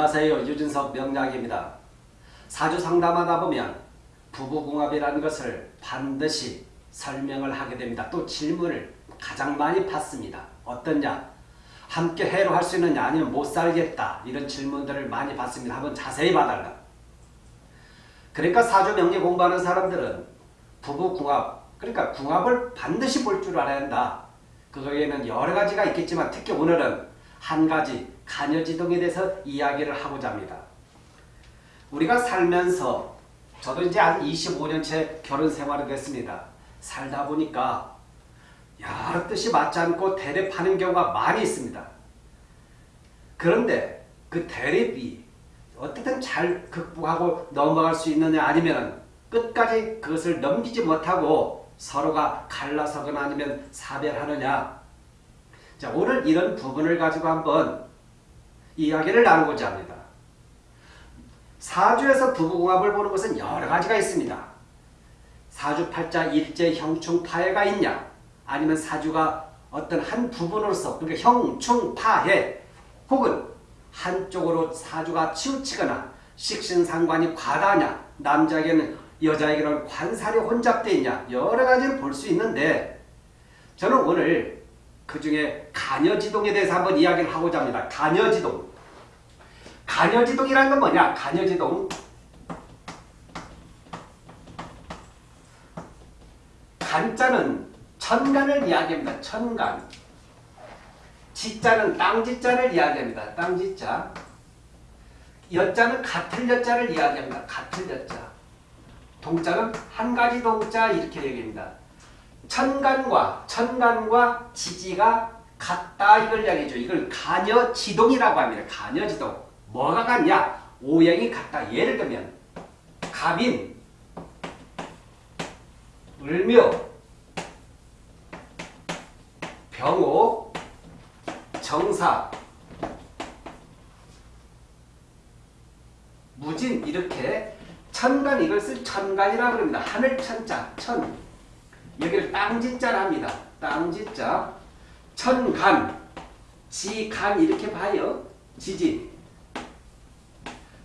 안녕하세요. 유진석 명약입니다. 사주 상담하다 보면 부부궁합이라는 것을 반드시 설명을 하게 됩니다. 또 질문을 가장 많이 받습니다. 어떠냐? 함께 해로 할 수 있느냐 아니면 못 살겠다 이런 질문들을 많이 받습니다. 한번 자세히 봐달라. 그러니까 사주 명리 공부하는 사람들은 부부궁합 그러니까 궁합을 반드시 볼 줄 알아야 한다. 그거에는 여러 가지가 있겠지만 특히 오늘은 한 가지 간여지동에 대해서 이야기를 하고자 합니다. 우리가 살면서 저도 이제 한 25년째 결혼 생활을 했습니다. 살다 보니까 여러 뜻이 맞지 않고 대립하는 경우가 많이 있습니다. 그런데 그 대립이 어떻게든 잘 극복하고 넘어갈 수 있느냐 아니면 끝까지 그것을 넘기지 못하고 서로가 갈라서거나 아니면 사별하느냐 자 오늘 이런 부분을 가지고 한번 이야기를 나누고자 합니다. 사주에서 부부궁합을 보는 것은 여러 가지가 있습니다. 사주팔자 일제 형충파해가 있냐 아니면 사주가 어떤 한 부분으로서 그러니까 형충파해 혹은 한쪽으로 사주가 치우치거나 식신상관이 과다냐 남자에게는 여자에게는 관살이 혼잡되어 있냐 여러 가지를 볼 수 있는데 저는 오늘 그 중에 간여지동에 대해서 한번 이야기를 하고자 합니다. 간여지동. 간여지동이라는 건 뭐냐? 간여지동. 간자는 천간을 이야기합니다. 천간. 지자는 땅지자를 이야기합니다. 땅지자. 여자는 같은 여자를 이야기합니다. 같은 여자. 동자는 한 가지 동자 이렇게 얘기합니다. 천간과 천간과 지지가 같다 이걸 이야기해줘. 이걸 간여지동이라고 합니다. 간여지동. 뭐가 같냐? 오행이 같다. 예를 들면 갑인, 을묘, 병호, 정사, 무진 이렇게 천간 이것을 천간이라고 합니다. 하늘 천자, 천. 여기를 땅지자라 합니다. 땅지자. 천간, 지간 이렇게 봐요. 지지.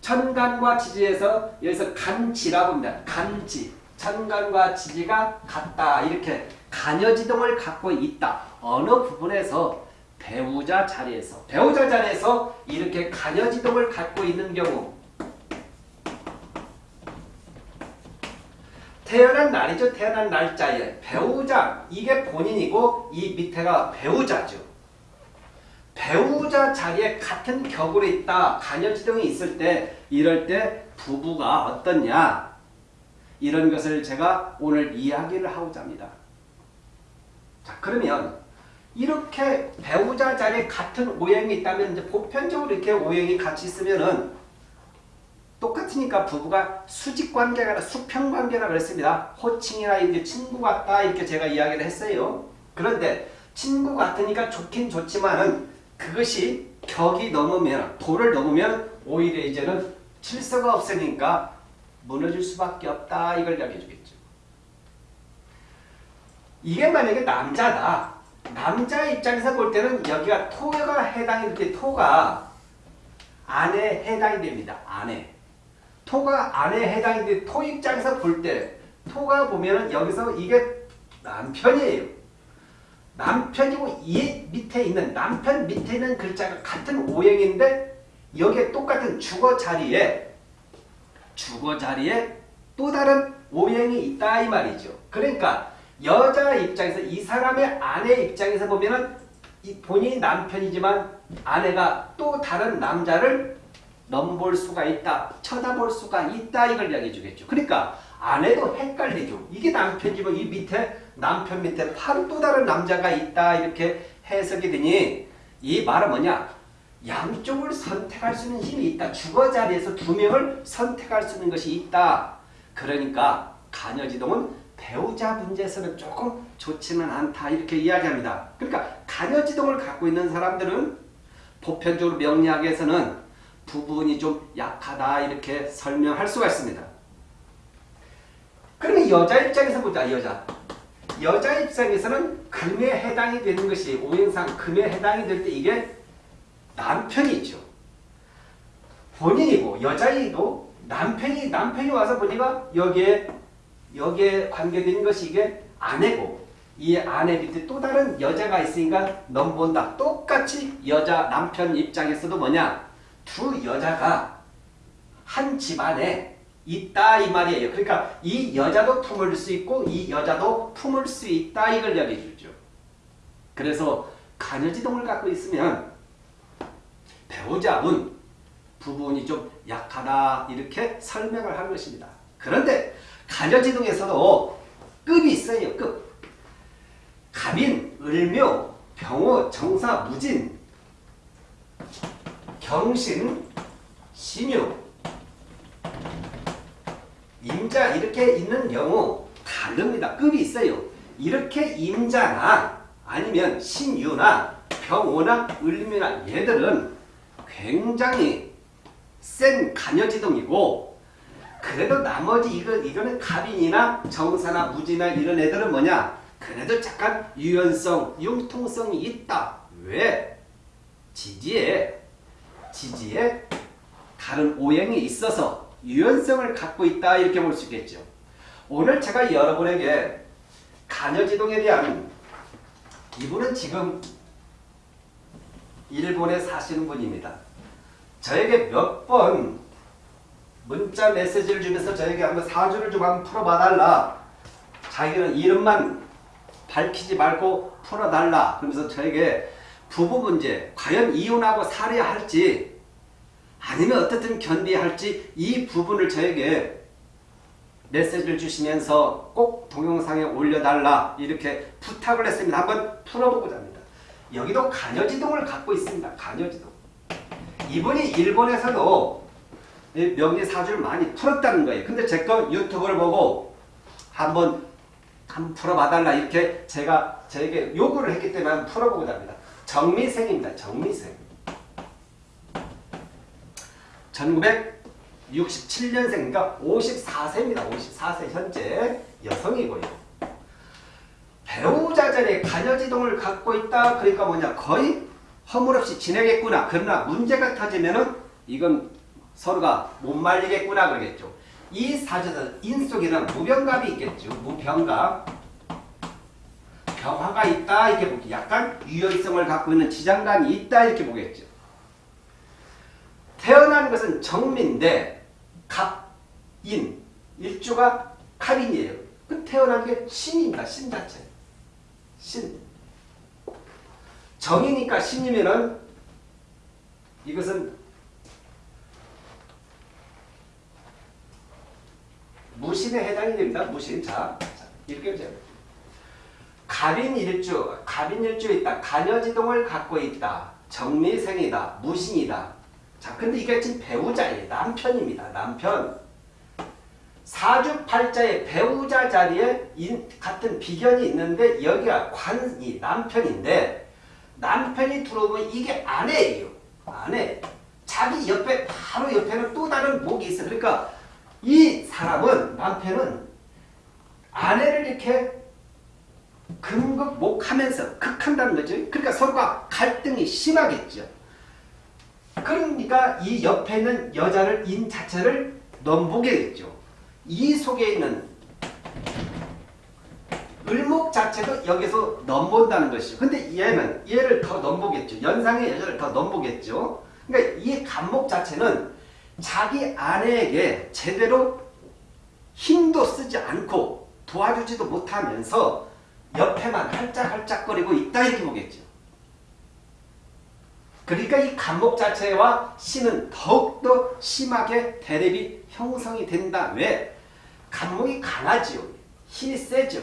천간과 지지에서 여기서 간지라고 합니다. 간지. 천간과 지지가 같다. 이렇게 간여지동을 갖고 있다. 어느 부분에서 배우자 자리에서 배우자 자리에서 이렇게 간여지동을 갖고 있는 경우 태어난 날이죠. 태어난 날짜에 배우자 이게 본인이고 이 밑에가 배우자죠. 배우자 자리에 같은 격으로 있다. 간여지동이 있을 때 이럴 때 부부가 어떻냐 이런 것을 제가 오늘 이야기를 하고자 합니다. 자 그러면 이렇게 배우자 자리에 같은 오행이 있다면 이제 보편적으로 이렇게 오행이 같이 있으면은 똑같으니까 부부가 수직관계가 수평관계라 그랬습니다. 호칭이나 이제 친구 같다 이렇게 제가 이야기를 했어요. 그런데 친구 같으니까 좋긴 좋지만은 그것이 격이 넘으면 도를 넘으면 오히려 이제는 질서가 없으니까 무너질 수밖에 없다 이걸 이야기해 주겠죠. 이게 만약에 남자다. 남자 입장에서 볼 때는 여기가 토가 해당이 될 때 토가 안에 해당이 됩니다. 안에. 토가 안에 해당이 되는데 토 입장에서 볼 때 토가 보면은 여기서 이게 남편이에요. 남편이고 이 밑에 있는 남편 밑에 있는 글자가 같은 오행인데 여기에 똑같은 주거 자리에 주거 자리에 또 다른 오행이 있다 이 말이죠. 그러니까 여자 입장에서 이 사람의 아내 입장에서 보면은 본인이 남편이지만 아내가 또 다른 남자를 넘볼 수가 있다. 쳐다볼 수가 있다. 이걸 이야기해 주겠죠. 그러니까 아내도 헷갈리죠. 이게 남편이면 이 밑에 남편 밑에 바로 또 다른 남자가 있다. 이렇게 해석이 되니 이 말은 뭐냐? 양쪽을 선택할 수 있는 힘이 있다. 주거 자리에서 두 명을 선택할 수 있는 것이 있다. 그러니까 간여지동은 배우자 문제에서는 조금 좋지는 않다. 이렇게 이야기합니다. 그러니까 간여지동을 갖고 있는 사람들은 보편적으로 명리학에서는 부분이 좀 약하다 이렇게 설명할 수가 있습니다. 그러면 여자 입장에서 보자 여자 여자 입장에서는 금에 해당이 되는 것이 오행상 금에 해당이 될 때 이게 남편이 있죠. 본인이고 여자이고 남편이 남편이 와서 보니까 여기에 여기에 관계된 것이 이게 아내고 이 아내 밑에 또 다른 여자가 있으니까 넘본다. 똑같이 여자 남편 입장에서도 뭐냐 두 여자가 한 집안에 있다 이 말이에요. 그러니까 이 여자도 품을 수 있고 이 여자도 품을 수 있다 이걸 이야기해 주죠. 그래서 가녀지동을 갖고 있으면 배우자분 부분이 좀 약하다 이렇게 설명을 하는 것입니다. 그런데 가녀지동에서도 급이 있어요. 급. 갑인, 을묘, 병호, 정사, 무진, 경신, 신유, 임자 이렇게 있는 경우 다릅니다. 급이 있어요. 이렇게 임자나 아니면 신유나 병호나 을묘나 얘들은 굉장히 센 간여지동이고 그래도 나머지 이거 이거는 갑인이나 정사나 무지나 이런 애들은 뭐냐? 그래도 잠깐 유연성, 융통성이 있다. 왜? 지지에 지지에 다른 오행이 있어서 유연성을 갖고 있다 이렇게 볼 수 있겠죠. 오늘 제가 여러분에게 간여지동에 대한 이분은 지금 일본에 사시는 분입니다. 저에게 몇 번 문자 메시지를 주면서 저에게 한번 사주를 좀 한번 풀어봐달라. 자기는 이름만 밝히지 말고 풀어달라. 그러면서 저에게 부부 문제, 과연 이혼하고 살아야 할지 아니면 어떻든 견디야 할지 이 부분을 저에게 메시지를 주시면서 꼭 동영상에 올려달라 이렇게 부탁을 했습니다. 한번 풀어보고자 합니다. 여기도 간여지동을 갖고 있습니다. 간여지동. 이분이 일본에서도 명리 사주를 많이 풀었다는 거예요. 근데 제 거 유튜브를 보고 한번 한번 풀어봐달라 이렇게 제가 저에게 요구를 했기 때문에 한번 풀어보고자 합니다. 정미생입니다. 정미생. 1967년생이니까 54세입니다. 54세 현재 여성이고요. 배우자 전에 간여지동을 갖고 있다. 그러니까 뭐냐 거의 허물없이 지내겠구나. 그러나 문제가 터지면은 이건 서로가 못 말리겠구나 그러겠죠. 이 사주는 인 속에는 무병갑이 있겠죠. 무병갑. 병화가 있다 이렇게 보기 약간 유연성을 갖고 있는 지장간이 있다 이렇게 보겠죠. 태어난 것은 정민데 갑인 일주가 갑인이에요. 그 태어난 게 신입니다. 신 자체. 신. 정이니까 신이면은 이것은 무신에 해당이 됩니다. 무신. 자, 자 이렇게 보세요. 갑인 일주, 갑인 일주에 있다. 간여지동을 갖고 있다. 정미생이다. 무신이다. 자, 근데 이게 지금 배우자예요. 남편입니다. 남편. 사주팔자의 배우자 자리에 인, 같은 비견이 있는데 여기가 관이 남편인데 남편이 들어오면 이게 아내예요. 아내. 자기 옆에 바로 옆에는 또 다른 목이 있어. 그러니까 이 사람은 남편은 아내를 이렇게 금극 목하면서 극한다는 거죠. 그러니까 서로가 갈등이 심하겠죠. 그러니까 이 옆에 있는 여자를 인 자체를 넘보게 됐죠. 이 속에 있는 을목 자체도 여기서 넘본다는 것이죠. 근데 얘는 얘를 더 넘보겠죠. 연상의 여자를 더 넘보겠죠. 그러니까 이 간목 자체는 자기 아내에게 제대로 힘도 쓰지 않고 도와주지도 못하면서 옆에만 할짝할짝거리고 있다 이렇게 보겠죠. 그러니까 이 간목 자체와 신은 더욱더 심하게 대립이 형성이 된다. 왜? 간목이 강하지요. 힘이 세죠.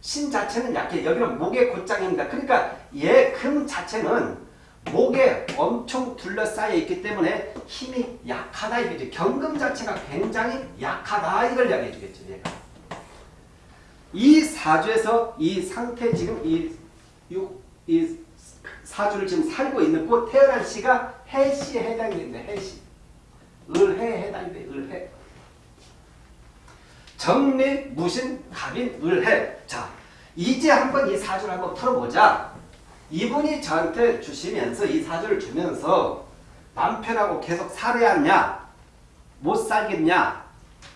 신 자체는 약해. 여기는 목의 곧장입니다. 그러니까 얘 금 자체는 목에 엄청 둘러싸여 있기 때문에 힘이 약하다 이거죠. 경금 자체가 굉장히 약하다 이걸 이야기해 주겠죠. 얘가. 이 사주에서 이 상태 지금 이, 이 사주를 지금 살고 있는 곧 태어난 시가 해시에 해당이 됩니다. 해시. 을해에 해당이 돼. 을해. 정리, 무신, 갑인, 을해. 자, 이제 한번 이 사주를 한번 풀어보자. 이분이 저한테 주시면서 이 사주를 주면서 남편하고 계속 살아야 하냐? 못 살겠냐?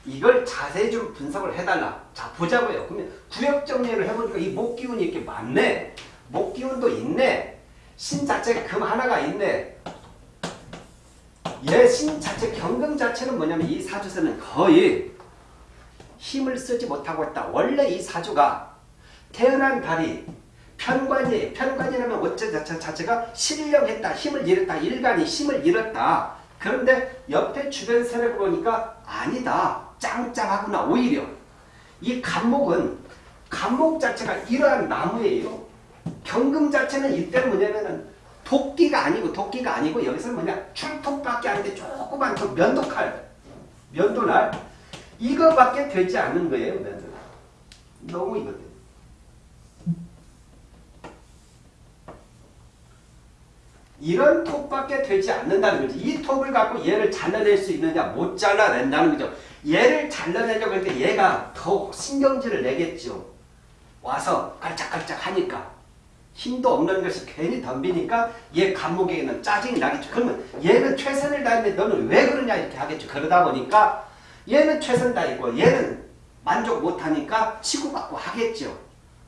이걸 자세히 좀 분석을 해달라. 자, 보자고요. 그러면 구역 정리를 해보니까 이 목기운이 이렇게 많네. 목기운도 있네. 신 자체가 금 하나가 있네. 얘신 자체 경금 자체는 뭐냐면 이 사주에서는 거의 힘을 쓰지 못하고 있다. 원래 이 사주가 태어난 달이 편관이 편관이라면 어째 자체, 자체가 신령했다. 힘을 잃었다. 일간이 힘을 잃었다. 그런데 옆에 주변 세력을 보니까 아니다. 짱짱하구나. 오히려 이 간목은 간목 자체가 이러한 나무예요. 경금 자체는 이때는 뭐냐면은 도끼가 아니고 도끼가 아니고 여기서 뭐냐 출톱밖에 안 돼. 조그만 그 면도칼 면도날 이거밖에 되지 않는 거예요. 면도날. 너무 이거든. 이런 톱밖에 되지 않는다는 거지. 이 톱을 갖고 얘를 잘라낼 수 있느냐 못 잘라낸다는 거죠. 얘를 잘라내려고 할때 얘가 더 신경질을 내겠죠. 와서 깔짝깔짝 하니까 힘도 없는 것이 괜히 덤비니까 얘 감목에게는 짜증이 나겠죠. 그러면 얘는 최선을 다했는데 너는 왜 그러냐 이렇게 하겠죠. 그러다 보니까 얘는 최선 다했고 얘는 만족 못하니까 치고받고 하겠죠.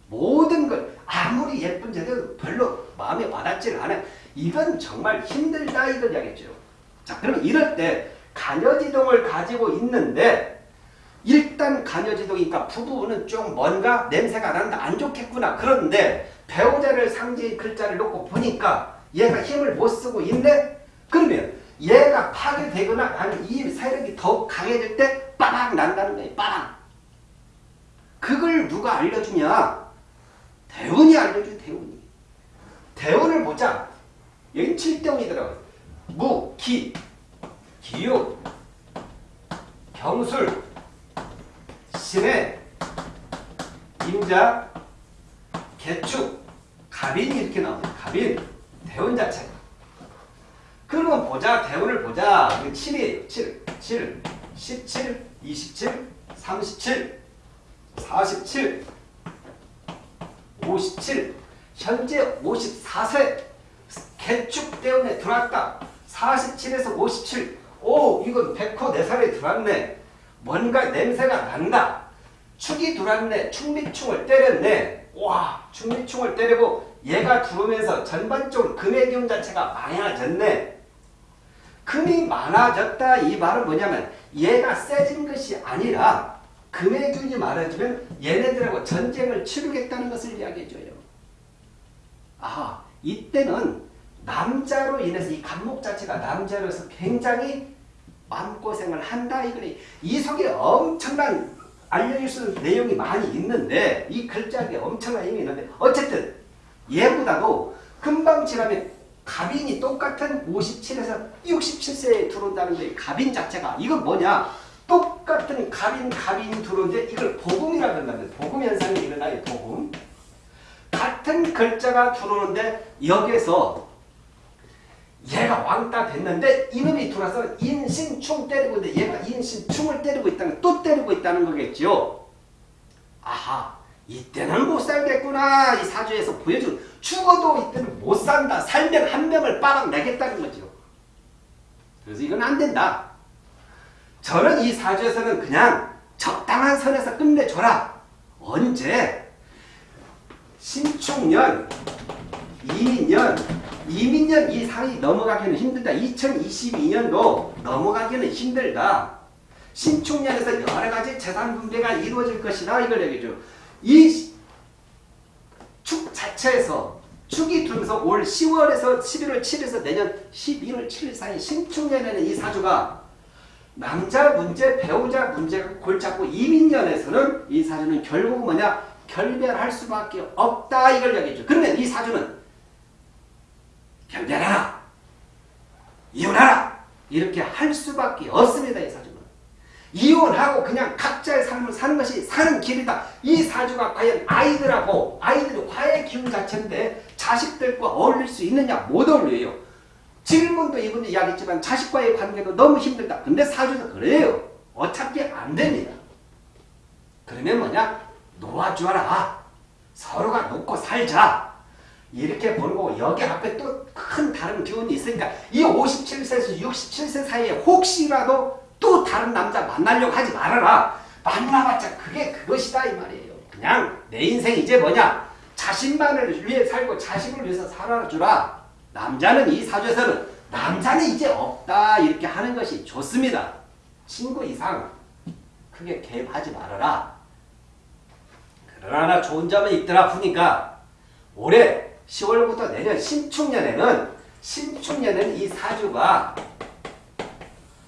모든 걸 아무리 예쁜 제도 별로 마음에 와닿지는 않아요. 이건 정말 힘들다 이걸 이야기했죠. 자, 그러면 이럴 때 간여지동을 가지고 있는데 일단 간여지동이니까 부부는 좀 뭔가 냄새가 난다 안 좋겠구나. 그런데 배우자를 상징 글자를 놓고 보니까 얘가 힘을 못 쓰고 있네? 그러면 얘가 파괴되거나 아니면 이 세력이 더욱 강해질 때 빠방 난다는 거예요. 빠방. 그걸 누가 알려주냐? 대운이 알려줘 대운이. 대운을 보자. 여기 7대운이더라고요. 무, 기, 기육, 경술, 신해, 임자, 개축, 갑인이 이렇게 나옵니다. 갑인, 대운 자체가. 그러면 보자, 대운을 보자. 7이에요. 7, 7, 17, 27, 37, 47, 57, 현재 54세 개축대운에 들어왔다. 47에서 57. 오 이건 백호 네 살에 들어왔네. 뭔가 냄새가 난다. 축이 들어왔네. 충미충을 때렸네. 와 충미충을 때리고 얘가 들어오면서 전반적으로 금의 기운 자체가 많아졌네. 금이 많아졌다 이 말은 뭐냐면 얘가 세진 것이 아니라 금의 기운이 많아지면 얘네들하고 전쟁을 치르겠다는 것을 이야기해줘요. 아 이때는 남자로 인해서 이 간목 자체가 남자로서 굉장히 마음고생을 한다. 이거니 이 속에 엄청난 알려줄 수 있는 내용이 많이 있는데 이 글자에 엄청난 힘이 있는데 어쨌든 얘보다도 금방 지나면 갑인이 똑같은 57에서 67세에 들어온다는 게 갑인 자체가 이건 뭐냐? 똑같은 갑인 갑인이 들어오는데 이걸 복음이라 그런다는 복음 현상이 일어나요 복음. 같은 글자가 들어오는데 여기에서 얘가 왕따 됐는데 이놈이 들어와서 인신충 때리고 있는데 얘가 인신충을 때리고 있다는 또 때리고 있다는 거겠죠. 아하 이때는 못 살겠구나 이 사주에서 보여준 죽어도 이때는 못 산다 살면 한 명을 빠박 내겠다는 거죠. 그래서 이건 안 된다. 저는 이 사주에서는 그냥 적당한 선에서 끝내줘라. 언제? 신축년, 이민년, 이민년 이 상이 넘어가기는 힘들다. 2022년도 넘어가기는 힘들다. 신축년에서 여러 가지 재산 분배가 이루어질 것이다. 이걸 얘기죠. 이 축 자체에서 축이 들면서 올 10월에서 11월 7일에서 내년 11월 7일 사이 신축년에는 이 사주가 남자 문제, 배우자 문제가 골잡고 이민년에서는 이 사주는 결국 뭐냐? 결별할 수밖에 없다. 이걸 얘기죠. 그러면 이 사주는 결별하라. 이혼하라. 이렇게 할 수밖에 없습니다. 이 사주는. 이혼하고 그냥 각자의 삶을 사는 것이 사는 길이다. 이 사주가 과연 아이들하고 아이들이 화의 기운 자체인데 자식들과 어울릴 수 있느냐? 못 어울려요. 질문도 이분이 이야기했지만 자식과의 관계도 너무 힘들다. 근데 사주는 그래요. 어차피 안 됩니다. 그러면 뭐냐? 놓아주어라. 서로가 놓고 살자. 이렇게 보는 거고 여기 앞에 또 큰 다른 기운이 있으니까 이 57세에서 67세 사이에 혹시라도 또 다른 남자 만나려고 하지 말아라. 만나봤자 그게 그것이다 이 말이에요. 그냥 내 인생 이제 뭐냐 자신만을 위해 살고 자식을 위해서 살아주라. 남자는 이 사주에서는 남자는 이제 없다 이렇게 하는 것이 좋습니다. 친구 이상 크게 개입하지 말아라. 그러나 좋은 점은 있더라 보니까 올해 10월부터 내년 신축년에는 신축년에는 이 사주가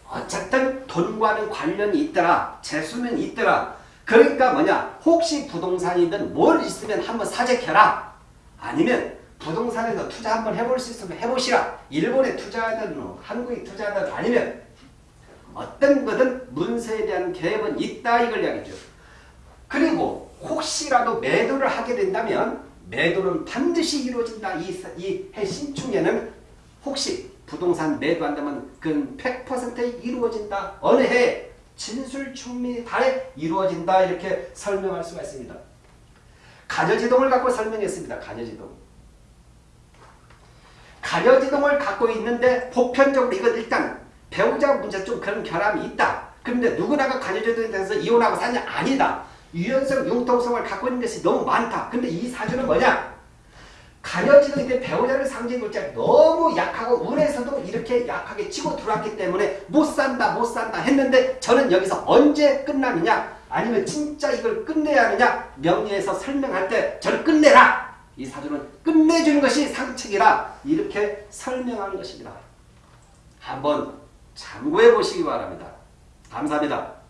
어쨌든 돈과는 관련이 있더라. 재수는 있더라. 그러니까 뭐냐 혹시 부동산이든 뭘 있으면 한번 사재켜라. 아니면 부동산에서 투자 한번 해볼 수 있으면 해보시라. 일본에 투자하든 뭐 한국에 투자하든 아니면 어떤 거든 문서에 대한 계획은 있다 이걸 이야기죠. 그리고 혹시라도 매도를 하게 된다면 매도는 반드시 이루어진다. 이 해신축에는 혹시 부동산 매도한다면 그건 100% 이루어진다. 어느 해 진술충미 달에 이루어진다. 이렇게 설명할 수가 있습니다. 가녀지동을 갖고 설명했습니다. 가녀지동. 가녀지동을 갖고 있는데 보편적으로 이건 일단 배우자 문제 좀 그런 결함이 있다. 그런데 누구나가 가녀지동에 대해서 이혼하고 사냐? 아니다. 유연성, 융통성을 갖고 있는 것이 너무 많다. 근데 이 사주는 뭐냐? 가녀지는 때 배우자를 상징 글자 너무 약하고 운에서도 이렇게 약하게 치고 들어왔기 때문에 못 산다 못 산다 했는데 저는 여기서 언제 끝나느냐 아니면 진짜 이걸 끝내야 하느냐 명리에서 설명할 때 저를 끝내라 이 사주는 끝내주는 것이 상책이라 이렇게 설명하는 것입니다. 한번 참고해 보시기 바랍니다. 감사합니다.